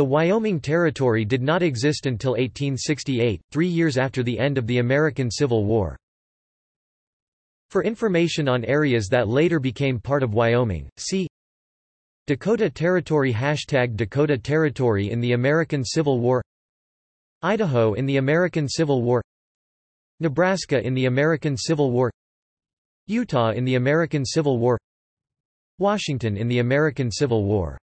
The Wyoming Territory did not exist until 1868, three years after the end of the American Civil War. For information on areas that later became part of Wyoming, see Dakota Territory Hashtag Dakota Territory in the American Civil War Idaho in the American Civil War Nebraska in the American Civil War Utah in the American Civil War Washington in the American Civil War